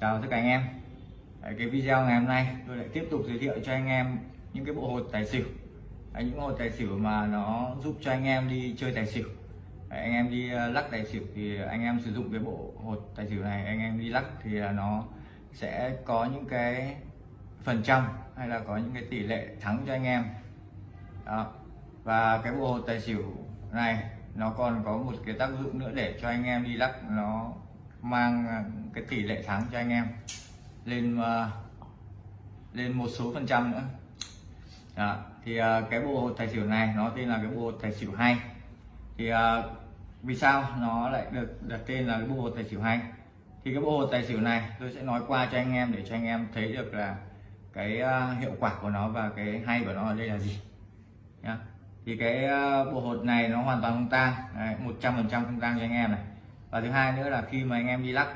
chào tất cả anh em. Đấy, cái video ngày hôm nay tôi lại tiếp tục giới thiệu cho anh em những cái bộ hột tài xỉu. Đấy, những hột tài xỉu mà nó giúp cho anh em đi chơi tài xỉu. Đấy, anh em đi ờ, lắc tài xỉu thì anh em sử dụng cái bộ hột tài xỉu này anh em đi lắc thì là nó sẽ có những cái phần trăm hay là có những cái tỷ lệ thắng cho anh em. Đó. Và cái bộ hột tài xỉu này nó còn có một cái tác dụng nữa để cho anh em đi lắc nó mang à, cái tỷ lệ thắng cho anh em lên uh, lên một số phần trăm nữa. Đó. thì uh, cái bộ hột tài xỉu này nó tên là cái bộ hột tài xỉu hay. Thì uh, vì sao nó lại được đặt tên là cái bộ hột tài xỉu hay? Thì cái bộ hột tài xỉu này tôi sẽ nói qua cho anh em để cho anh em thấy được là cái uh, hiệu quả của nó và cái hay của nó ở đây là gì. Nhá. Thì cái bộ hột này nó hoàn toàn không tang. Một trăm phần trăm không tang cho anh em này và thứ hai nữa là khi mà anh em đi lắc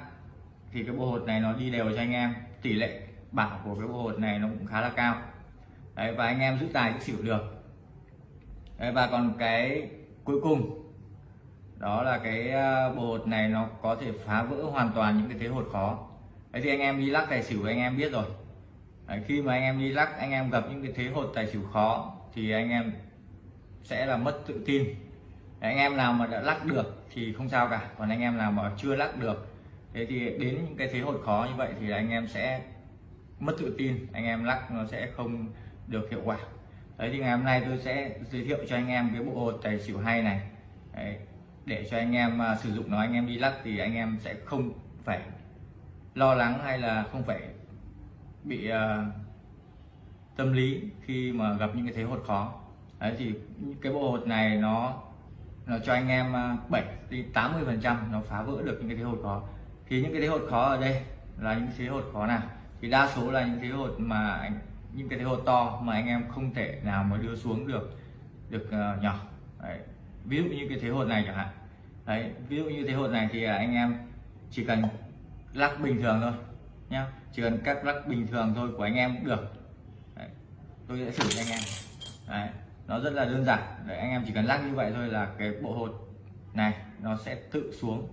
thì cái bộ hột này nó đi đều cho anh em. Tỷ lệ bảo của cái bộ hột này nó cũng khá là cao. Đấy và anh em giữ tài giữ xỉu được. Đấy, và còn cái cuối cùng đó là cái ờ, bộ hột này nó có thể phá vỡ hoàn toàn những cái thế hột khó. Đấy thì anh em đi lắc tài xỉu anh em biết rồi. Đấy, khi mà anh em đi lắc anh em gặp những cái thế hột tài xỉu khó thì anh em sẽ là mất tự tin anh em nào mà đã lắc được thì không sao cả. Còn anh em nào mà chưa lắc được thế thì đến những cái thế hội khó như vậy thì anh em sẽ mất tự tin. Anh em lắc nó sẽ không được hiệu quả. Đấy thì ngày hôm nay tôi sẽ giới thiệu cho anh em cái bộ hột tài xỉu hay này. Đấy, để cho anh em uh, sử dụng nó anh em đi lắc thì anh em sẽ không phải lo lắng hay là không phải bị uh, tâm lý khi mà gặp những cái thế hột khó. Đấy thì cái bộ hột này nó nó cho anh em 7 đến 80 phần trăm nó phá vỡ được những cái thế hột khó. Thì những cái thế hột khó ở đây là những thế hột khó nào? Thì đa số là những thế hột mà anh những cái thế hột to mà anh em không thể nào mà đưa xuống được được uh, nhỏ. Đấy. ví dụ như cái thế hột này chẳng hạn. Đấy ví dụ như thế hột này thì à, anh em chỉ cần lắc bình thường thôi nhá. Chỉ cần cắt lắc bình thường thôi của anh em cũng được. Đấy. tôi sẽ thử cho anh em. Đấy nó rất là đơn giản. Để anh em chỉ cần lắc như vậy thôi là cái bộ hột này nó sẽ tự xuống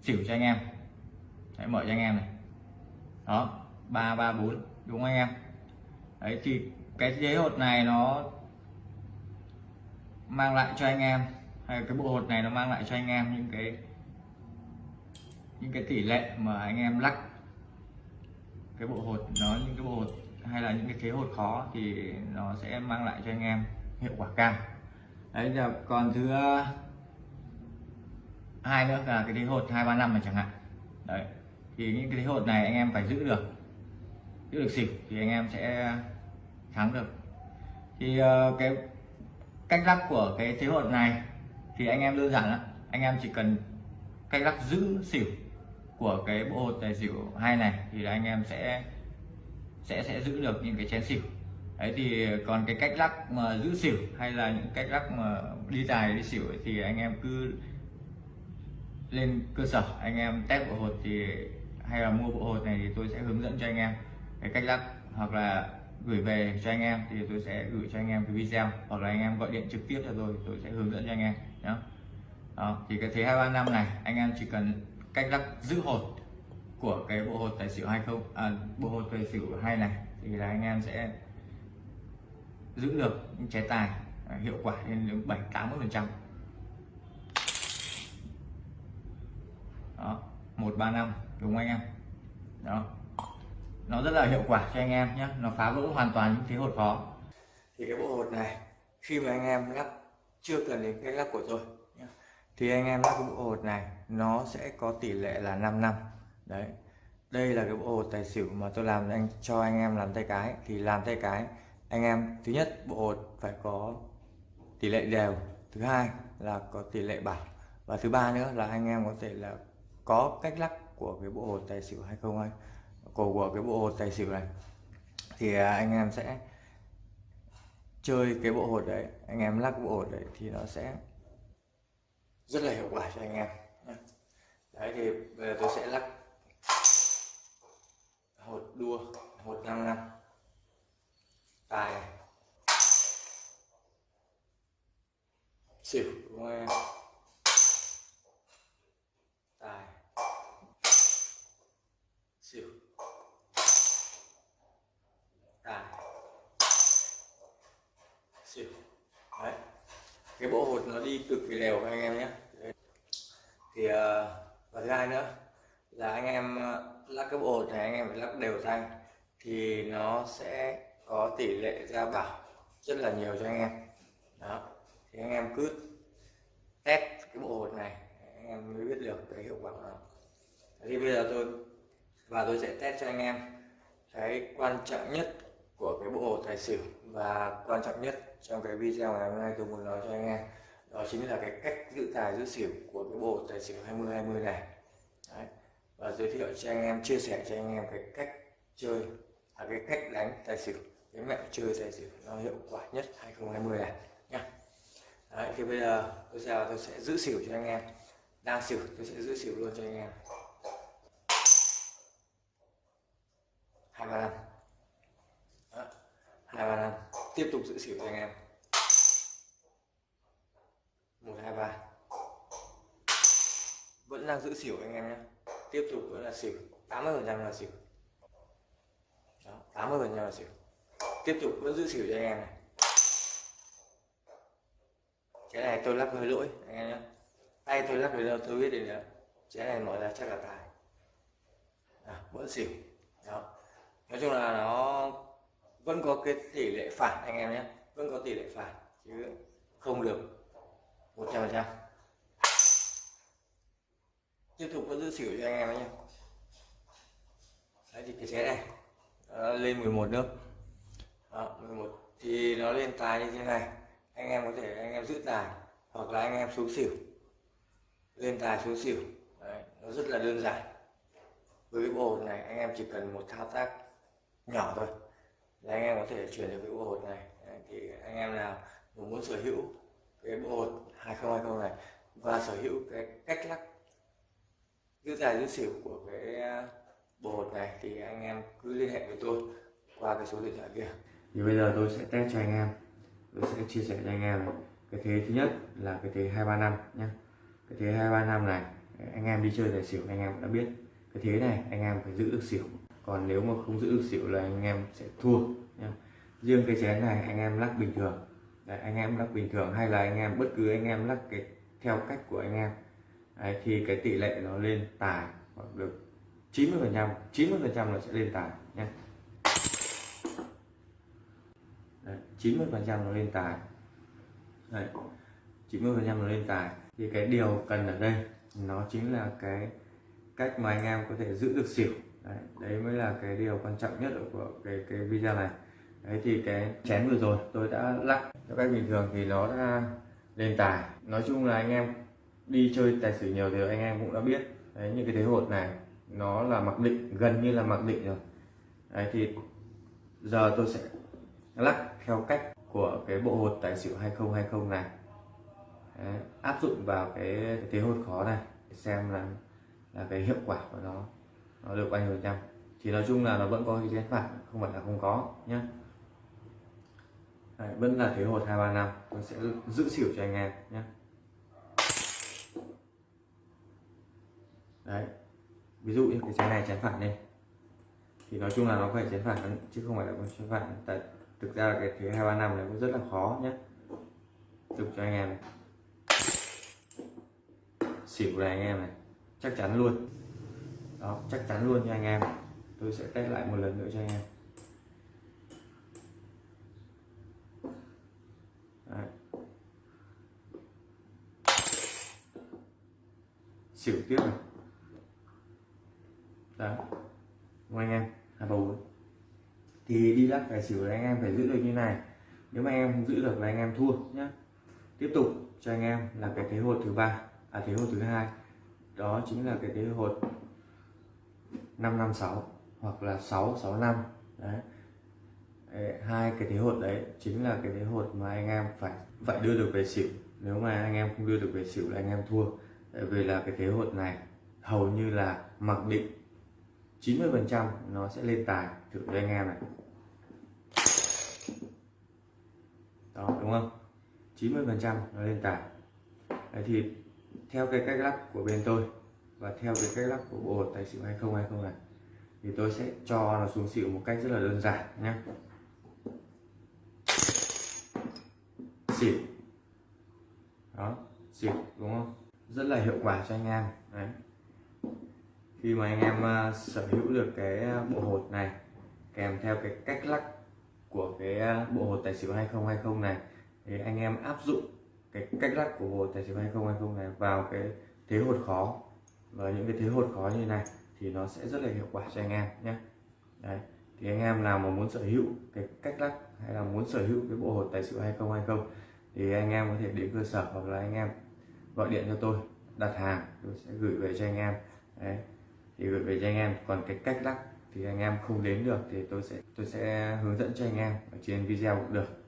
xỉu cho anh em. Đấy, mở cho anh em này. Đó ba ba bốn đúng không anh em? Đấy thì cái giấy hột này nó mang lại cho anh em hay cái bộ hột này nó mang lại cho anh em những cái những cái tỷ lệ mà anh em lắc cái bộ hột nó những cái bộ hột hay là những cái thế hột khó thì nó sẽ mang lại cho anh em hiệu quả cao. Đấy, giờ còn thứ ờ, hai nữa là cái thế hột hai ba năm này chẳng hạn. Đấy, thì những cái thế hột này anh em phải giữ được giữ được xỉu thì anh em sẽ thắng được. Thì ờ, cái cách lắc của cái thế hột này thì anh em đơn giản lắm. Anh em chỉ cần cách lắc giữ xỉu của cái bộ hột tài xỉu hai này thì anh em sẽ sẽ sẽ giữ được những cái chén xỉu đấy thì còn cái cách lắc mà giữ xỉu hay là những cách lắc mà đi tài đi xỉu thì anh em cứ lên cơ sở anh em test bộ hột thì hay là mua bộ hột này thì tôi sẽ hướng dẫn cho anh em cái cách lắc. Hoặc là gửi về cho anh em thì tôi sẽ gửi cho anh em cái video. Hoặc là anh em gọi điện trực tiếp cho tôi tôi sẽ hướng dẫn cho anh em nhé đó thì cái thế hai ba năm này anh em chỉ cần cách lắc giữ hột của cái bộ hột tài xỉu hay không à, bộ hột tài xỉu hay này thì là anh em sẽ giữ được những chế tài à, hiệu quả lên đến 7 80 phần trăm. Đó, một, ba, năm, đúng không anh em? Đó. Nó rất là hiệu quả cho anh em nhé nó phá vỡ hoàn toàn những thế hột khó. Thì cái bộ hột này, khi mà anh em lắp, chưa cần đến cái lắp của tôi thì anh em lắp cái bộ hột này, nó sẽ có tỷ lệ là 5 năm. Đấy, đây là cái bộ hột tài xỉu mà tôi làm anh cho anh em làm tay cái. Thì làm tay cái anh em, thứ nhất, bộ hột phải có tỷ lệ đều. Thứ hai là có tỷ lệ bảo và thứ ba nữa là anh em có thể là có cách lắc của cái bộ hột tài xỉu hay không hay của của cái bộ hột tài xỉu này. Thì à, anh em sẽ chơi cái bộ hột đấy, anh em lắc bộ hột đấy thì nó sẽ rất là hiệu quả cho anh em. Đấy, thì bây giờ tôi sẽ lắc hột đua. xỉu công an tài. Xỉu tài. Xỉu đấy. Cái bộ hột nó đi cực kỳ đều anh em nhé. Thì ờ, và thứ hai nữa là anh em ờ, lắp cái bộ hột này anh em phải lắp đều thanh thì nó sẽ có tỷ lệ ra bảo rất là nhiều cho anh em. Đó thì anh em cứ test cái bộ hột này, anh em mới biết được cái hiệu quả của nó. Thì bây giờ tôi, và tôi sẽ test cho anh em cái quan trọng nhất của cái bộ hột tài xỉu. Và quan trọng nhất trong cái video ngày hôm nay tôi muốn nói cho anh em, đó chính là cái cách giữ tài, giữ xỉu của cái bộ tài xỉu 20 20 này. Đấy. và giới thiệu cho anh em, chia sẻ cho anh em cái cách chơi là cái cách đánh tài xỉu. Cái mẹo chơi tài xỉu nó hiệu quả nhất 2020 này. Đấy, thì bây giờ tôi sẽ tôi sẽ giữ xỉu cho anh em. Đang xỉu tôi sẽ giữ xỉu luôn cho anh em. Hai ba năm. Hai ba năm. Tiếp tục giữ xỉu cho anh em. Một hai ba. Vẫn đang giữ xỉu anh em nhé. Tiếp tục vẫn là xỉu. 80 phần trăm là xỉu. Đó, 80 phần trăm là xỉu. Tiếp tục vẫn giữ xỉu cho anh em này cái này tôi lắc hơi lỗi anh em nhé. Tay tôi lắc hơi đâu tôi biết được nữa cái này mở ra chắc là tài. À, vẫn xỉu. Đó. Nói chung là nó vẫn có cái tỷ lệ phản anh em nhé. Vẫn có tỷ lệ phản chứ không được một trăm phần trăm. Tiếp tục vẫn giữ xỉu cho anh em nhé. Đấy thì cái xe này nó lên 11 nước. Đó, 11 thì nó lên tài như thế này anh em có thể anh em giữ tài hoặc là anh em xuống xỉu lên tài xuống xỉu. Đấy, nó rất là đơn giản. Với cái bộ hột này anh em chỉ cần một thao tác nhỏ thôi là anh em có thể chuyển được cái bộ hột này. Đấy, thì anh em nào muốn sở hữu cái bộ hột 2020 này và sở hữu cái cách lắc giữ tài giữ xỉu của cái à, bộ hột này thì anh em cứ liên hệ với tôi qua cái số điện thoại kia. Thì bây giờ tôi sẽ test cho anh em tôi sẽ chia sẻ cho anh em này. cái thế thứ nhất là cái thế hai ba năm nhé cái thế hai ba năm này anh em đi chơi tài xỉu anh em đã biết. Cái thế này anh em phải giữ được xỉu. Còn nếu mà không giữ được xỉu là anh em sẽ thua nhé riêng cái chén này anh em lắc bình thường. Đấy, anh em lắc bình thường hay là anh em bất cứ anh em lắc cái theo cách của anh em. Đấy, thì cái tỷ lệ nó lên tài hoặc được 90 phần trăm 90 phần trăm là sẽ lên tài nhé 90 phần trăm nó lên tài. Đấy, 90 phần trăm nó lên tài. Thì cái điều cần ở đây nó chính là cái cách mà anh em có thể giữ được xỉu. Đấy, đấy mới là cái điều quan trọng nhất của cái cái video này. Đấy thì cái chén vừa rồi tôi đã lắc. Theo cách bình thường thì nó đã lên tài. Nói chung là anh em đi chơi tài xỉu nhiều thì anh em cũng đã biết. Đấy những cái thế hột này nó là mặc định gần như là mặc định rồi. Đấy thì giờ tôi sẽ lắc theo cách của cái bộ hột tài xỉu 2020 này. Đấy, áp dụng vào cái, thế hột khó này xem là là cái hiệu quả của nó nó được bao nhiêu trăm. Thì nói chung là nó vẫn có cái chén phản không phải là không có nhé Đấy, vẫn là thế hột hai ba năm tôi sẽ giữ xỉu cho anh em nhé đấy ví dụ như cái chén này chén phản đây thì nói chung là nó phải chén phản chứ không phải là con chén phản tại thực ra là cái thế hai ba năm này cũng rất là khó nhé chụp cho anh em này. Xỉu này anh em này, chắc chắn luôn. Đó, chắc chắn luôn cho anh em. Tôi sẽ test lại một lần nữa cho anh em. Đấy. xỉu tiếp này. Đó đúng anh em, hai bầu thì đi lắc tài xỉu anh em phải giữ được như này. Nếu mà em không giữ được là anh em thua nhé tiếp tục cho anh em là cái thế hột thứ ba à thế hột thứ hai. Đó chính là cái thế hột 556 hoặc là 665 đấy. Hai cái thế hột đấy chính là cái thế hột mà anh em phải phải đưa được về xỉu. Nếu mà anh em không đưa được về xỉu là anh em thua. Tại vì là cái thế hột này hầu như là mặc định 90 phần trăm nó sẽ lên tài thử với anh em này đó đúng không? 90 phần trăm nó lên tài đấy thì theo cái cách lắp của bên tôi và theo cái cách lắp của bộ hột tài xỉu 2020 này thì tôi sẽ cho nó xuống xỉu một cách rất là đơn giản nhé xỉu. Đó xỉu đúng không? Rất là hiệu quả cho anh em đấy. Khi mà anh em uh, sở hữu được cái à, bộ hột này kèm theo cái cách lắc của cái à, bộ hột tài xỉu 2020 này thì anh em áp dụng cái cách lắc của bộ tài xỉu 2020 này vào cái thế hột khó. Và những cái thế hột khó như này thì nó sẽ rất là hiệu quả cho anh em nhé. Đấy, thì anh em nào mà muốn sở hữu cái cách lắc hay là muốn sở hữu cái bộ hột tài xỉu 2020 thì anh em có thể đến cơ sở hoặc là anh em gọi điện cho tôi, đặt hàng tôi sẽ gửi về cho anh em. Đấy, thì gửi về cho anh em. Còn cái cách lắc thì anh em không đến được thì tôi sẽ tôi sẽ hướng dẫn cho anh em ở trên video cũng được.